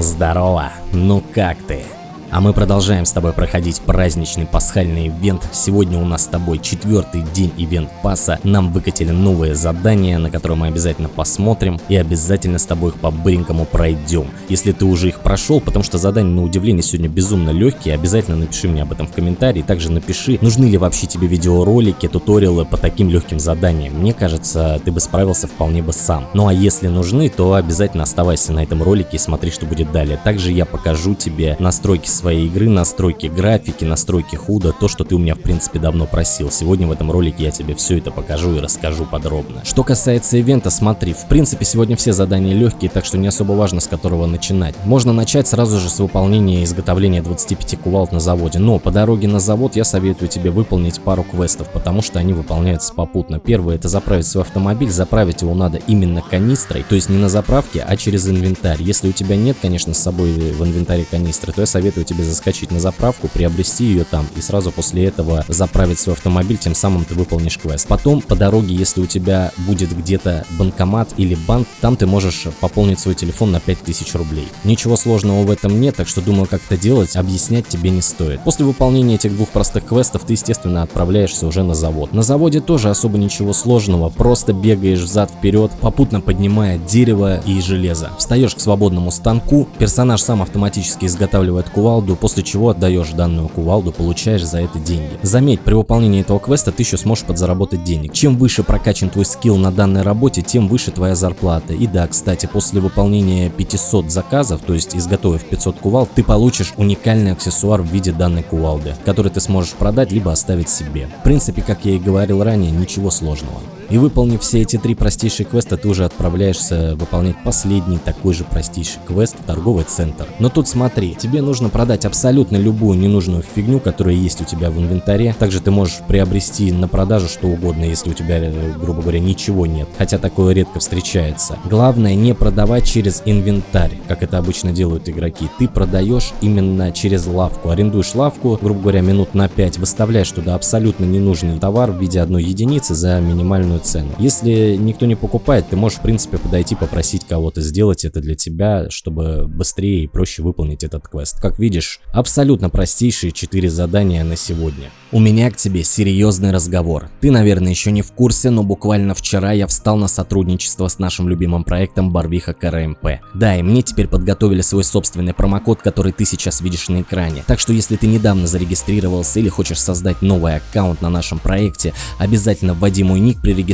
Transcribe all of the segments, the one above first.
Здорово, ну как ты? А мы продолжаем с тобой проходить праздничный пасхальный ивент. Сегодня у нас с тобой четвертый день ивент паса. Нам выкатили новые задания, на которые мы обязательно посмотрим и обязательно с тобой их по-быренькому пройдем. Если ты уже их прошел, потому что задания на удивление сегодня безумно легкие, обязательно напиши мне об этом в комментарии. Также напиши, нужны ли вообще тебе видеоролики, туториалы по таким легким заданиям. Мне кажется, ты бы справился вполне бы сам. Ну а если нужны, то обязательно оставайся на этом ролике и смотри, что будет далее. Также я покажу тебе настройки своей игры, настройки графики, настройки худа, то, что ты у меня в принципе давно просил. Сегодня в этом ролике я тебе все это покажу и расскажу подробно. Что касается ивента, смотри, в принципе сегодня все задания легкие, так что не особо важно с которого начинать. Можно начать сразу же с выполнения изготовления 25 кувалд на заводе, но по дороге на завод я советую тебе выполнить пару квестов, потому что они выполняются попутно. Первое это заправить свой автомобиль, заправить его надо именно канистрой, то есть не на заправке, а через инвентарь. Если у тебя нет, конечно, с собой в инвентаре канистры, то я советую тебе заскочить на заправку, приобрести ее там и сразу после этого заправить свой автомобиль, тем самым ты выполнишь квест. Потом по дороге, если у тебя будет где-то банкомат или банк, там ты можешь пополнить свой телефон на 5000 рублей. Ничего сложного в этом нет, так что думаю, как это делать, объяснять тебе не стоит. После выполнения этих двух простых квестов ты, естественно, отправляешься уже на завод. На заводе тоже особо ничего сложного, просто бегаешь взад-вперед, попутно поднимая дерево и железо. Встаешь к свободному станку, персонаж сам автоматически изготавливает кувал, кувалду, после чего отдаешь данную кувалду, получаешь за это деньги. Заметь, при выполнении этого квеста ты еще сможешь подзаработать денег. Чем выше прокачан твой скилл на данной работе, тем выше твоя зарплата. И да, кстати, после выполнения 500 заказов, то есть изготовив 500 кувалд, ты получишь уникальный аксессуар в виде данной кувалды, который ты сможешь продать либо оставить себе. В принципе, как я и говорил ранее, ничего сложного. И выполнив все эти три простейшие квеста, ты уже отправляешься выполнять последний такой же простейший квест в торговый центр. Но тут смотри, тебе нужно продать абсолютно любую ненужную фигню, которая есть у тебя в инвентаре. Также ты можешь приобрести на продажу что угодно, если у тебя, грубо говоря, ничего нет. Хотя такое редко встречается. Главное не продавать через инвентарь, как это обычно делают игроки. Ты продаешь именно через лавку. Арендуешь лавку, грубо говоря, минут на 5, выставляешь туда абсолютно ненужный товар в виде одной единицы за минимальную цену. Если никто не покупает, ты можешь в принципе подойти попросить кого-то сделать это для тебя, чтобы быстрее и проще выполнить этот квест. Как видишь, абсолютно простейшие 4 задания на сегодня. У меня к тебе серьезный разговор. Ты, наверное, еще не в курсе, но буквально вчера я встал на сотрудничество с нашим любимым проектом Барвиха КРМП. Да, и мне теперь подготовили свой собственный промокод, который ты сейчас видишь на экране. Так что если ты недавно зарегистрировался или хочешь создать новый аккаунт на нашем проекте, обязательно вводи мой ник при регистрации,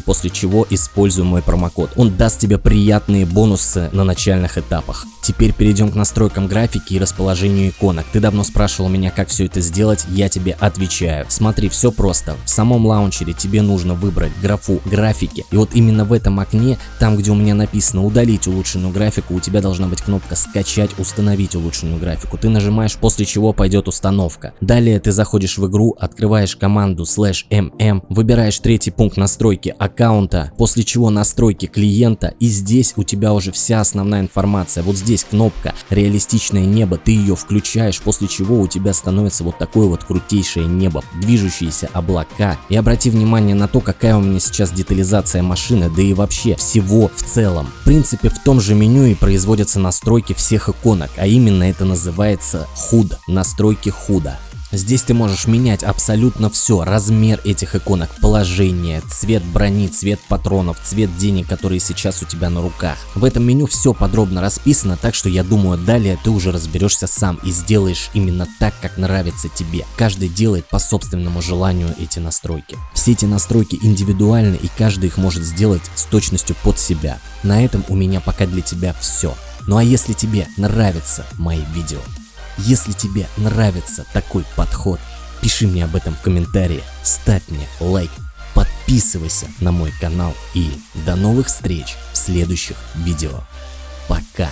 после чего используй мой промокод. Он даст тебе приятные бонусы на начальных этапах. Теперь перейдем к настройкам графики и расположению иконок. Ты давно спрашивал меня, как все это сделать, я тебе отвечаю. Смотри, все просто. В самом лаунчере тебе нужно выбрать графу графики. И вот именно в этом окне, там где у меня написано удалить улучшенную графику, у тебя должна быть кнопка скачать, установить улучшенную графику. Ты нажимаешь, после чего пойдет установка. Далее ты заходишь в игру, открываешь команду slash mm, выбираешь третий пункт настройки аккаунта, после чего настройки клиента и здесь у тебя уже вся основная информация. Вот здесь здесь кнопка «Реалистичное небо», ты ее включаешь, после чего у тебя становится вот такое вот крутейшее небо, движущиеся облака. И обрати внимание на то, какая у меня сейчас детализация машины, да и вообще всего в целом. В принципе, в том же меню и производятся настройки всех иконок, а именно это называется HUD, настройки худа. Здесь ты можешь менять абсолютно все, размер этих иконок, положение, цвет брони, цвет патронов, цвет денег, которые сейчас у тебя на руках. В этом меню все подробно расписано, так что я думаю далее ты уже разберешься сам и сделаешь именно так, как нравится тебе. Каждый делает по собственному желанию эти настройки. Все эти настройки индивидуальны и каждый их может сделать с точностью под себя. На этом у меня пока для тебя все. Ну а если тебе нравятся мои видео, если тебе нравится такой подход, пиши мне об этом в комментарии, ставь мне лайк, подписывайся на мой канал и до новых встреч в следующих видео. Пока!